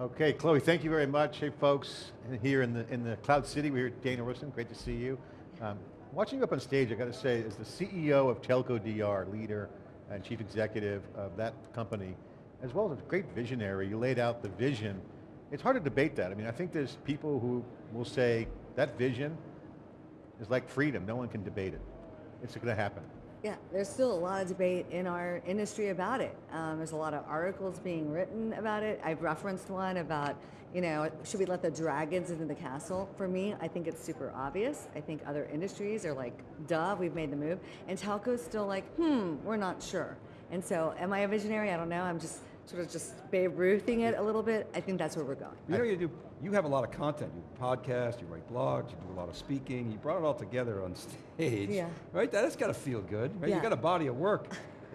Okay, Chloe, thank you very much. Hey folks, here in the, in the Cloud City, we're here Danielle Royston, great to see you. Um, watching you up on stage, I got to say, as the CEO of Telco DR, leader and chief executive of that company, as well as a great visionary, you laid out the vision. It's hard to debate that. I mean, I think there's people who will say, that vision is like freedom, no one can debate it. It's going to happen. Yeah, there's still a lot of debate in our industry about it. Um, there's a lot of articles being written about it. I've referenced one about, you know, should we let the dragons into the castle? For me, I think it's super obvious. I think other industries are like, duh, we've made the move. And telco's still like, hmm, we're not sure. And so, am I a visionary? I don't know. I'm just sort of just Babe Ruthing it a little bit. I think that's where we're going. You know, you do. You have a lot of content. You podcast, you write blogs, you do a lot of speaking. You brought it all together on stage, Yeah. right? That's got to feel good, right? Yeah. You got a body of work,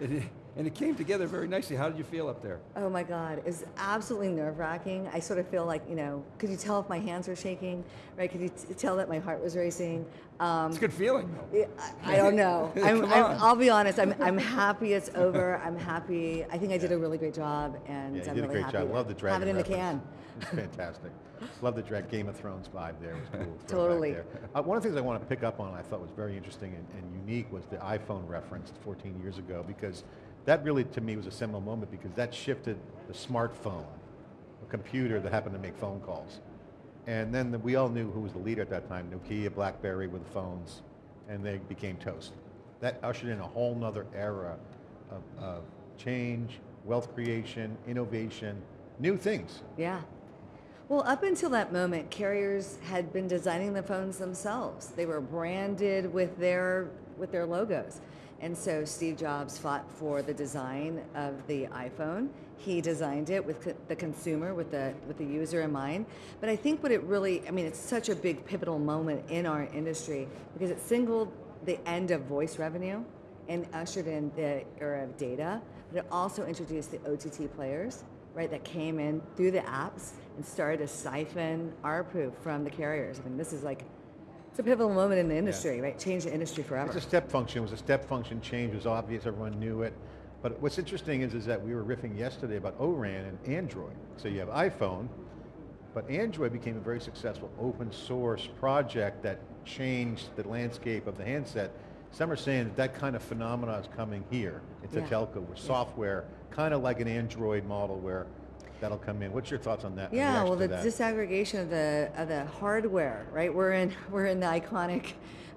and it, came together very nicely. How did you feel up there? Oh my God, it's absolutely nerve wracking. I sort of feel like, you know, could you tell if my hands were shaking, right? Could you t- tell that my heart was racing? Um, It's a good feeling, though. I, I don't know. I'm, Come I'm, on. I'll be honest. I'm, I'm happy it's over. I'm happy. I think I did a really great job, and Yeah, I'm did a really great happy job. Love the dragon have it in the can. It's fantastic. Love the drag Game of Thrones vibe there. It was cool. Totally. there. Uh, one of the things I want to pick up on I thought was very interesting and, and unique was the iPhone reference 14 years ago because that really to me was a seminal moment because that shifted the smartphone, a computer that happened to make phone calls. And then the, we all knew who was the leader at that time, Nokia, BlackBerry with the phones, and they became toast. That ushered in a whole nother era of, of change, wealth creation, innovation, new things. Yeah. Well, up until that moment, carriers had been designing the phones themselves. They were branded with their with their logos. And so Steve Jobs fought for the design of the iPhone. He designed it with co- the consumer, with the with the user in mind. But I think what it really, I mean, it's such a big pivotal moment in our industry because it singled the end of voice revenue and ushered in the era of data. But it also introduced the OTT players right, that came in through the apps and started to siphon ARPU from the carriers. I mean, this is like, it's a pivotal moment in the industry, right? Change the industry forever. It's a step function, it was a step function change, it was obvious, everyone knew it. But what's interesting is, is that we were riffing yesterday about ORAN and Android. So you have iPhone, but Android became a very successful open source project that changed the landscape of the handset. Some are saying that that kind of phenomena is coming here It's Yeah. telco, where software, kind of like an Android model where that'll come in. What's your thoughts on that? Yeah, well, the disaggregation of the of the hardware, right? We're in we're in the iconic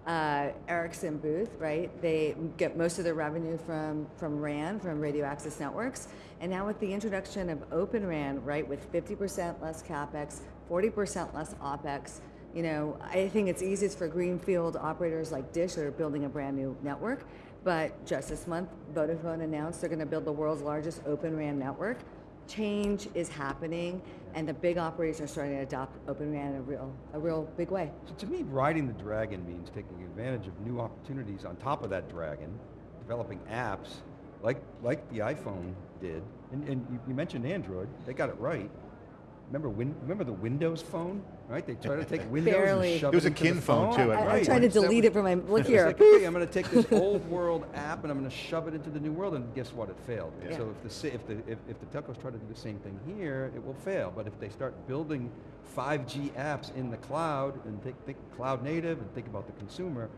uh, Ericsson booth, right? They get most of their revenue from from RAN, from radio access networks, and now with the introduction of Open RAN, right, with 50% less capex, 40% less opex. You know, I think it's easiest for greenfield operators like Dish that are building a brand new network. But just this month, Vodafone announced they're going to build the world's largest Open RAN network change is happening and the big operators are starting to adopt Open RAN in a real, a real big way. So to me, riding the dragon means taking advantage of new opportunities on top of that dragon, developing apps like like the iPhone did. And, and you, you mentioned Android; they got it right. Remember, win, remember the Windows Phone, right? They tried to take Windows Barely. and shove It was a into the kin phone, too, I, Right. I'm trying to delete was- it from my, look here. like, okay, I'm going to take this old world app and I'm going to shove it into the new world, and guess what? It failed. Yeah. So if the si- if the if, if the telcos try to do the same thing here, it will fail. But if they start building 5G apps in the cloud and think, think cloud native and think about the consumer,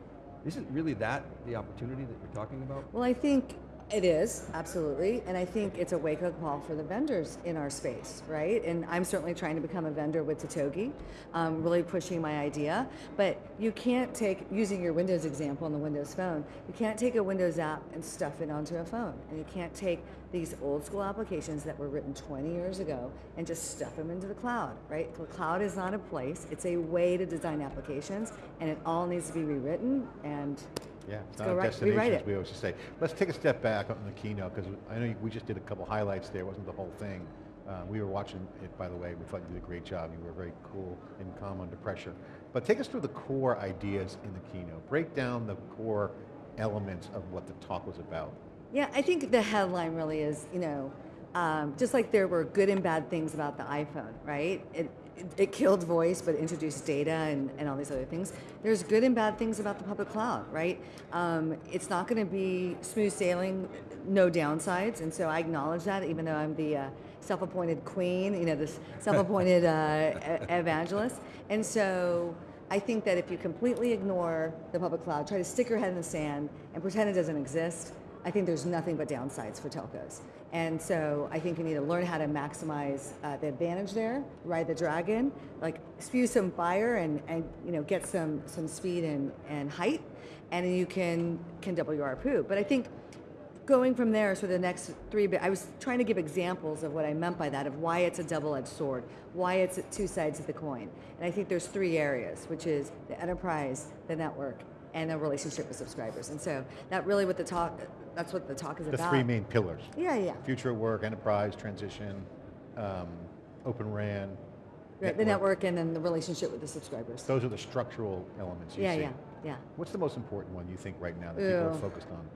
isn't really that the opportunity that you're talking about? Well, I think it is, absolutely. And I think it's a wake-up call for the vendors in our space, right? And I'm certainly trying to become a vendor with Totogi, um, really pushing my idea. But you can't take, using your Windows example on the Windows phone, you can't take a Windows app and stuff it onto a phone. And you can't take these old school applications that were written 20 years ago and just stuff them into the cloud, right? The cloud is not a place, it's a way to design applications and it all needs to be rewritten and Yeah, it's not a destination, as it. we always say. Let's take a step back on the keynote, because I know we just did a couple highlights there, it wasn't the whole thing. Uh, we were watching it, by the way, we thought you did a great job, you were very cool and calm under pressure. But take us through the core ideas in the keynote. Break down the core elements of what the talk was about. Yeah, I think the headline really is, you know, um, just like there were good and bad things about the iPhone, right? It, it, it killed voice, but introduced data and, and all these other things. There's good and bad things about the public cloud, right? Um, it's not going to be smooth sailing, no downsides, and so I acknowledge that, even though I'm the uh, self-appointed queen, you know, this self-appointed uh, evangelist. And so I think that if you completely ignore the public cloud, try to stick your head in the sand and pretend it doesn't exist, I think there's nothing but downsides for telcos. And so I think you need to learn how to maximize uh, the advantage there, ride the dragon, like spew some fire and, and you know get some some speed and, and height, and you can can double your ARPU. But I think going from there, so the next three, I was trying to give examples of what I meant by that, of why it's a double-edged sword, why it's two sides of the coin. And I think there's three areas, which is the enterprise, the network, and a relationship with subscribers. And so that really what the talk, that's what the talk is about. The three main pillars. Yeah, yeah. Future work, enterprise, transition, um, open RAN. Right, the network and then the relationship with the subscribers. Those are the structural elements you yeah, see. yeah, yeah. What's the most important one you think right now that people are focused on?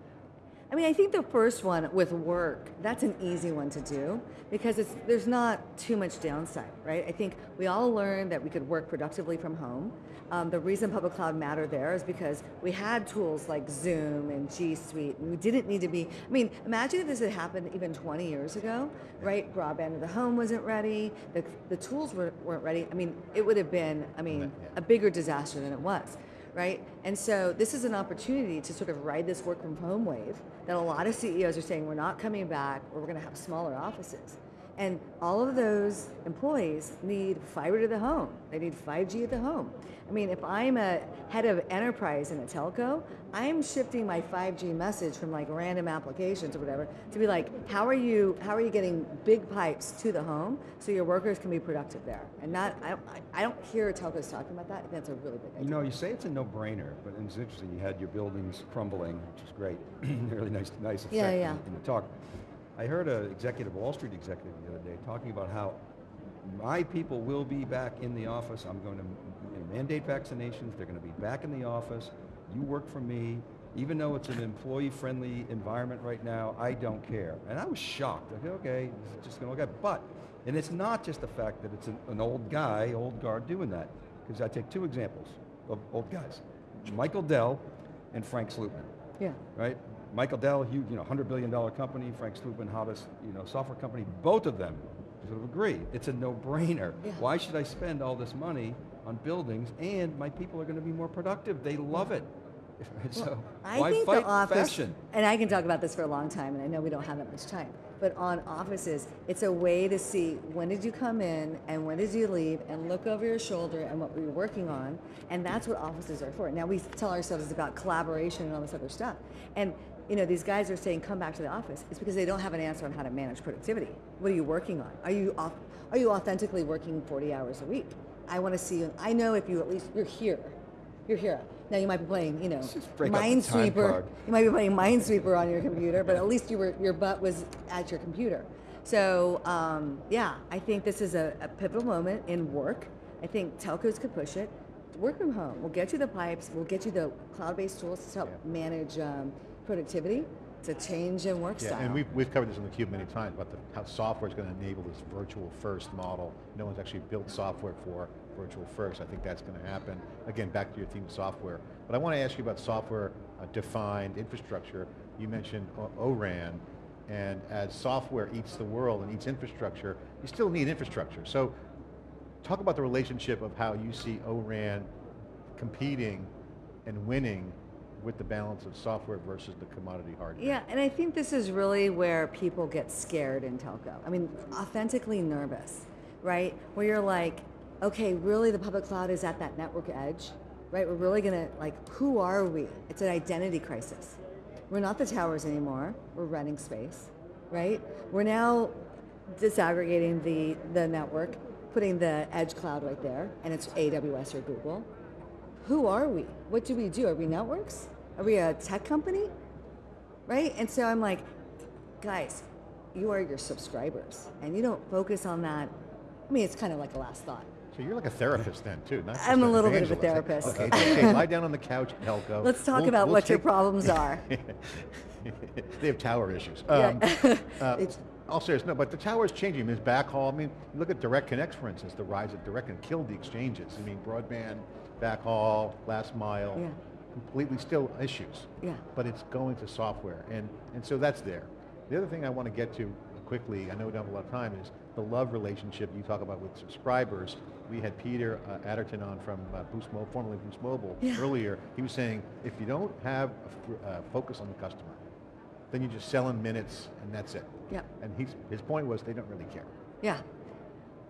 I mean, I think the first one with work, that's an easy one to do because it's there's not too much downside, right? I think we all learned that we could work productively from home. Um, the reason public cloud mattered there is because we had tools like Zoom and G Suite, and we didn't need to be. I mean, imagine if this had happened even 20 years ago, right? Broadband to the home wasn't ready, the, the tools were, weren't ready. I mean, it would have been, I mean, a bigger disaster than it was right? And so this is an opportunity to sort of ride this work from home wave that a lot of CEOs are saying we're not coming back or we're going to have smaller offices. And all of those employees need fiber to the home. They need 5G at the home. I mean, if I'm a head of enterprise in a telco, I'm shifting my 5G message from like random applications or whatever to be like, how are you how are you getting big pipes to the home so your workers can be productive there? And not I don't, I don't hear telcos talking about that. That's a really big idea. You know, you say it's a no-brainer, but it's interesting. You had your buildings crumbling, which is great. really nice, nice effect Yeah, in- yeah. In, the talk. I heard an executive, Wall Street executive, the other day talking about how my people will be back in the office. I'm going to mandate vaccinations. They're going to be back in the office. You work for me. Even though it's an employee-friendly environment right now, I don't care. And I was shocked. I said, okay, this is just going to look at. But, and it's not just the fact that it's an, an old guy, old guard doing that. Because I take two examples of old guys. Michael Dell and Frank Slootman yeah. right? Michael Dell, huge, you know, hundred billion dollar company. Frank Slootman, hottest, you know, software company. Both of them sort of agree. It's a no-brainer. Yeah. Why should I spend all this money on buildings and my people are going to be more productive? They love it. so I why think the office, fashion? and I can talk about this for a long time, and I know we don't have that much time. But on offices, it's a way to see when did you come in and when did you leave, and look over your shoulder and what we were working on, and that's what offices are for. Now we tell ourselves it's about collaboration and all this other stuff, and you know these guys are saying come back to the office. It's because they don't have an answer on how to manage productivity. What are you working on? Are you off, Are you authentically working 40 hours a week? I want to see you. I know if you at least you're here. You're here. Now you might be playing, you know, just break out the time Minesweeper. You might be playing Minesweeper on your computer, but at least you were your butt was at your computer. So um, yeah, I think this is a, a pivotal moment in work. I think telcos could push it. Work from home. We'll get you the pipes. We'll get you the cloud-based tools to help Yeah. manage um, productivity. It's a change in work Yeah, style. and we've, we've covered this on the Cube many times about the, how software is going to enable this virtual first model. No one's actually built software for virtual first. I think that's going to happen. Again, back to your theme of software. But I want to ask you about software uh, defined infrastructure. You mentioned O- ORAN, and as software eats the world and eats infrastructure, you still need infrastructure. So talk about the relationship of how you see ORAN competing and winning with the balance of software versus the commodity hardware. Yeah, and I think this is really where people get scared in telco. I mean, authentically nervous, right? Where you're like, okay, really the public cloud is at that network edge, right? We're really gonna, like, who are we? It's an identity crisis. We're not the towers anymore, we're renting space, right? We're now disaggregating the, the network, putting the edge cloud right there, and it's AWS or Google who are we? What do we do? Are we networks? Are we a tech company? Right? And so I'm like, guys, you are your subscribers, and you don't focus on that. I mean, it's kind of like a last thought. So you're like a therapist then too, not I'm a little bit of a therapist. Okay, okay, lie down on the couch, Telco. Let's talk We'll- about we'll what your problems are. they have tower issues. Yeah. Um, uh, It's- all serious, no, but the tower is changing. I mean, it's backhaul. I mean, look at Direct Connect, for instance, the rise of Direct and killed the exchanges. I mean, broadband, backhaul, last mile, Yeah. completely still issues. Yeah. But it's going to software, and, and so that's there. The other thing I want to get to, quickly, I know we don't have a lot of time, is the love relationship you talk about with subscribers. We had Peter uh, Adderton on from uh, Boost Mobile, formerly Boost Mobile, Yeah. earlier. He was saying, if you don't have a uh, focus on the customer, then you just sell in minutes and that's it. Yeah. And he's, his point was they don't really care. Yeah.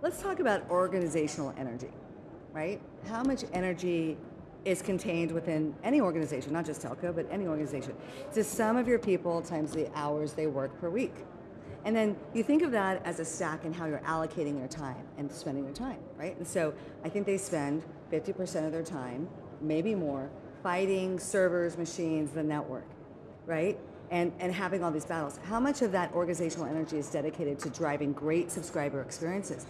Let's talk about organizational energy, right? How much energy is contained within any organization, not just telco, but any organization. It's the sum of your people times the hours they work per week. And then you think of that as a stack and how you're allocating your time and spending your time, right? And so I think they spend 50% of their time, maybe more, fighting servers, machines, the network, right? And, and having all these battles. How much of that organizational energy is dedicated to driving great subscriber experiences?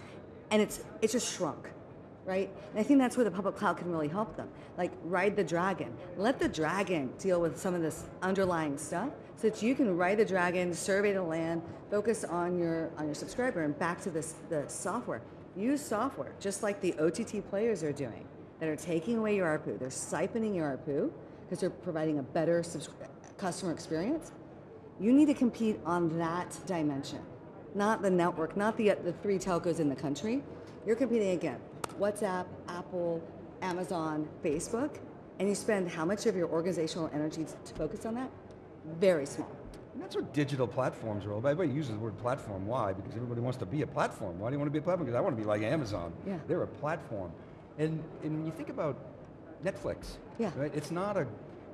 And it's, it's just shrunk, right? And I think that's where the public cloud can really help them. Like ride the dragon. Let the dragon deal with some of this underlying stuff so that you can ride the dragon, survey the land, focus on your on your subscriber and back to this the software. Use software, just like the OTT players are doing, that are taking away your ARPU. They're siphoning your ARPU because they're providing a better customer experience. You need to compete on that dimension, not the network, not the, the three telcos in the country. You're competing against WhatsApp, Apple, Amazon, Facebook, and you spend how much of your organizational energy to focus on that? Very small. And that's what digital platforms are all about. Everybody uses the word platform. Why? Because everybody wants to be a platform. Why do you want to be a platform? Because I want to be like Amazon. Yeah. They're a platform. And, and when you think about Netflix, Yeah. right? It's not a,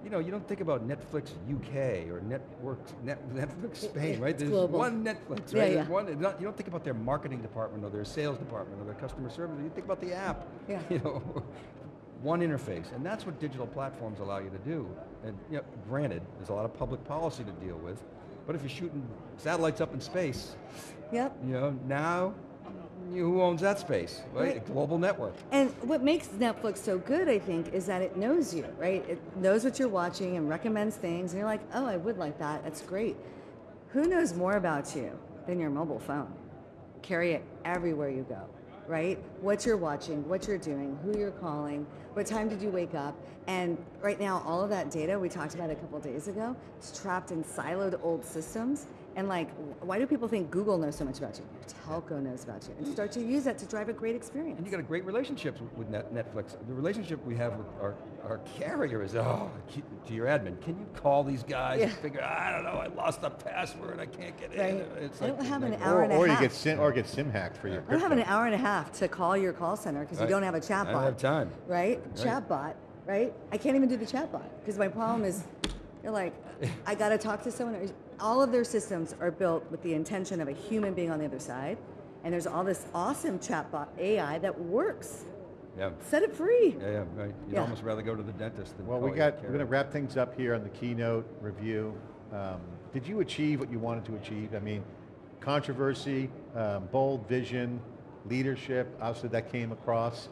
you know, you don't think about Netflix UK or Networks, Net, Netflix Spain, right? There's global. one Netflix, right? yeah. There's one, not, you don't think about their marketing department or their sales department or their customer service. You think about the app. Yeah. You know, one interface, and that's what digital platforms allow you to do. And you know, granted, there's a lot of public policy to deal with, but if you're shooting satellites up in space, Yep. you know, now who owns that space, right? Right. A global network. And what makes Netflix so good, I think, is that it knows you, right? It knows what you're watching and recommends things, and you're like, oh, I would like that. That's great. Who knows more about you than your mobile phone? Carry it everywhere you go, right? What you're watching, what you're doing, who you're calling, what time did you wake up, and right now, all of that data we talked about a couple days ago is trapped in siloed old systems. And like, why do people think Google knows so much about you? Your telco knows about you, and start to use that to drive a great experience. And you got a great relationship with Net, Netflix. The relationship we have with our, our carrier is, oh, to your admin, can you call these guys and figure, I don't know, I lost a password, I can't get in. It's I don't like- have an like- hour Or, and a or you get sim, or get sim hacked for your I don't have an hour and a half to call your call center because you don't have a chatbot. I don't have time. Right? Right. Chatbot, right? I can't even do the chatbot because my problem is you're like, I got to talk to someone. All of their systems are built with the intention of a human being on the other side. And there's all this awesome chatbot AI that works. Yeah, Set it free. yeah, yeah, right. You'd Yeah. almost rather go to the dentist than Well, call we got, we're going to wrap things up here on the keynote review. Um, did you achieve what you wanted to achieve? I mean, controversy, um, bold vision, leadership, obviously that came across,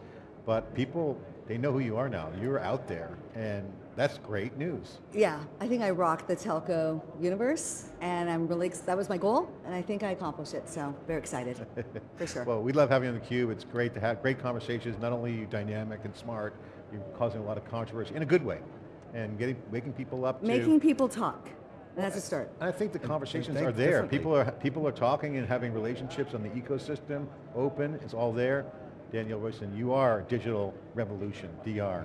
but people, they know who you are now. You're out there, and that's great news. Yeah, I think I rocked the telco universe and I'm really, ex- that was my goal and I think I accomplished it. So very excited, for sure. Well, we love having you on theCUBE. It's great to have great conversations. Not only are you dynamic and smart, you're causing a lot of controversy in a good way, and getting, waking people up to... Making people talk. And that's a start. I think the conversations think are there. People are people are talking and having relationships on the ecosystem, open, it's all there. Danielle Royston, you are digital revolution, DR,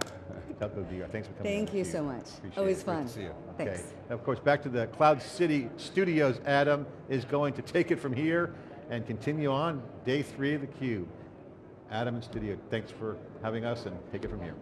Telco DR. Thanks for coming. Thank you so much. Appreciate Always it. Great to see you. Okay. Thanks. And of course, back to the Cloud City Studios, Adam is going to take it from here and continue on day three of theCUBE. Adam in studio, thanks for having us and take it from here.